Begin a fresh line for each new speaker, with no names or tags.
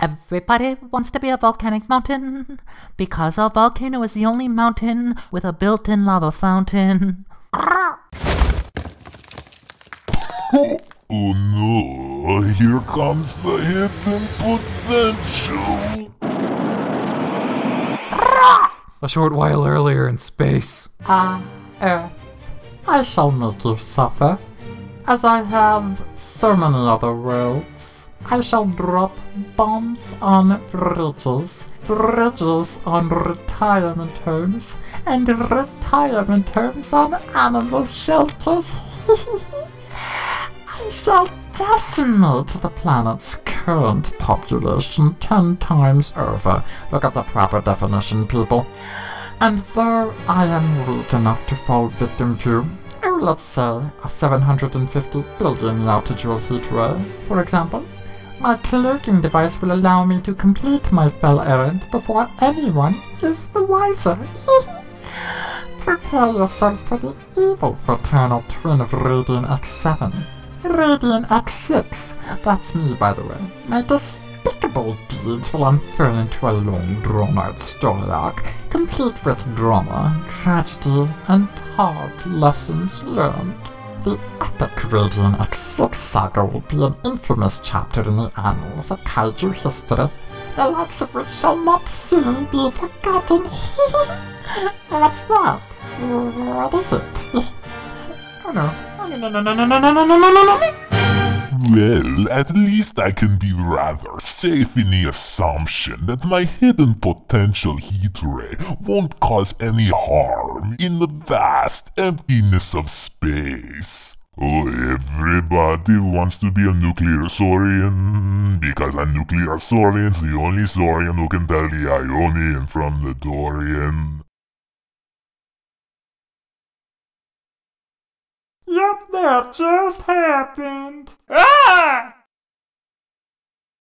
Everybody wants to be a volcanic mountain because a volcano is the only mountain with a built-in lava fountain.
Oh, oh no, here comes the hidden potential.
A short while earlier in space.
Ah, Earth, I shall not suffer. As I have so many other worlds, I shall drop bombs on bridges, bridges on retirement homes, and retirement homes on animal shelters. I shall decimate the planet's current population ten times over. Look at the proper definition, people. And though I am weak enough to fall victim to, oh, let's say, a 750 billion yottajoule heat ray, for example, my cloaking device will allow me to complete my fell errand before anyone is the wiser. Prepare yourself for the evil fraternal twin of Radian X7. Radian X6. That's me, by the way. My despicable deeds will unfurl into a long, drawn-out story arc, complete with drama, tragedy, and hard lessons learned. The epic Radian X6 saga will be an infamous chapter in the annals of kaiju history, the likes of which shall not soon be forgotten. What's that? What is it? oh no. Oh, no, no, no, no, no, no, no, no, no, no, no, no.
Well, at least I can be rather safe in the assumption that my hidden potential heat ray won't cause any harm in the vast emptiness of space. Oh, everybody wants to be a nuclear saurian, because a nuclear saurian's the only saurian who can tell the Ionian from the Dorian.
Yep, that just happened. Ah!